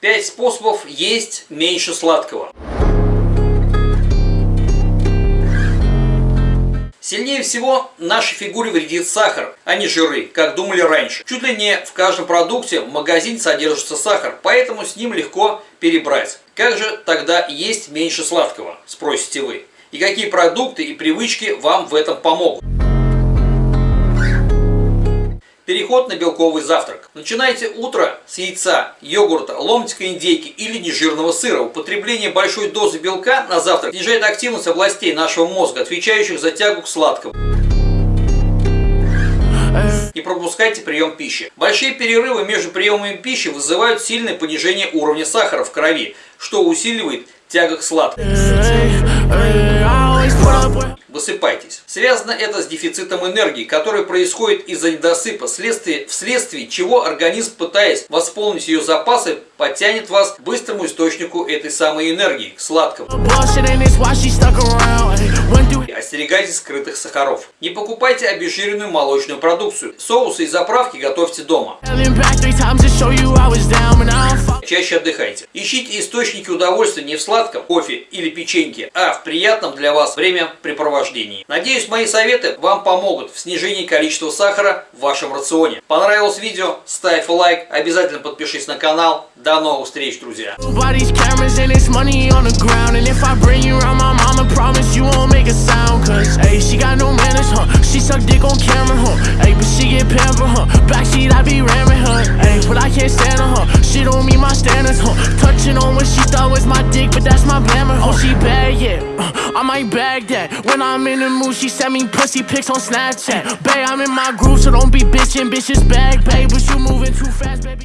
5 способов есть меньше сладкого. Сильнее всего нашей фигуре вредит сахар, а не жиры, как думали раньше. Чуть ли не в каждом продукте в магазине содержится сахар, поэтому с ним легко перебрать. Как же тогда есть меньше сладкого, спросите вы? И какие продукты и привычки вам в этом помогут? Переход на белковый завтрак. Начинайте утро с яйца, йогурта, ломтика индейки или нежирного сыра. Употребление большой дозы белка на завтрак снижает активность областей нашего мозга, отвечающих за тягу к сладкому. Не пропускайте прием пищи. Большие перерывы между приемами пищи вызывают сильное понижение уровня сахара в крови, что усиливает тяга к сладкому. Высыпайтесь. Связано это с дефицитом энергии, который происходит из-за недосыпа, вследствие, вследствие чего организм, пытаясь восполнить ее запасы, потянет вас к быстрому источнику этой самой энергии, к сладкому. Остерегайтесь скрытых сахаров. Не покупайте обезжиренную молочную продукцию. Соусы и заправки готовьте дома. Чаще отдыхайте. Ищите источники удовольствия не в сладком, кофе или печеньке, а в приятном для вас времяпрепровождении. Надеюсь, мои советы вам помогут в снижении количества сахара в вашем рационе. Понравилось видео? Ставь лайк, обязательно подпишись на канал. До новых встреч, друзья! she get meet my standards, huh? Touching on what she thought was my dick, but that's my glamour? Oh, she bad, yeah. Uh, I might bag that. When I'm in the mood, she send me pussy pics on Snapchat. Babe, I'm in my groove, so don't be bitching. Bitches bag, babe, but you moving too fast, baby.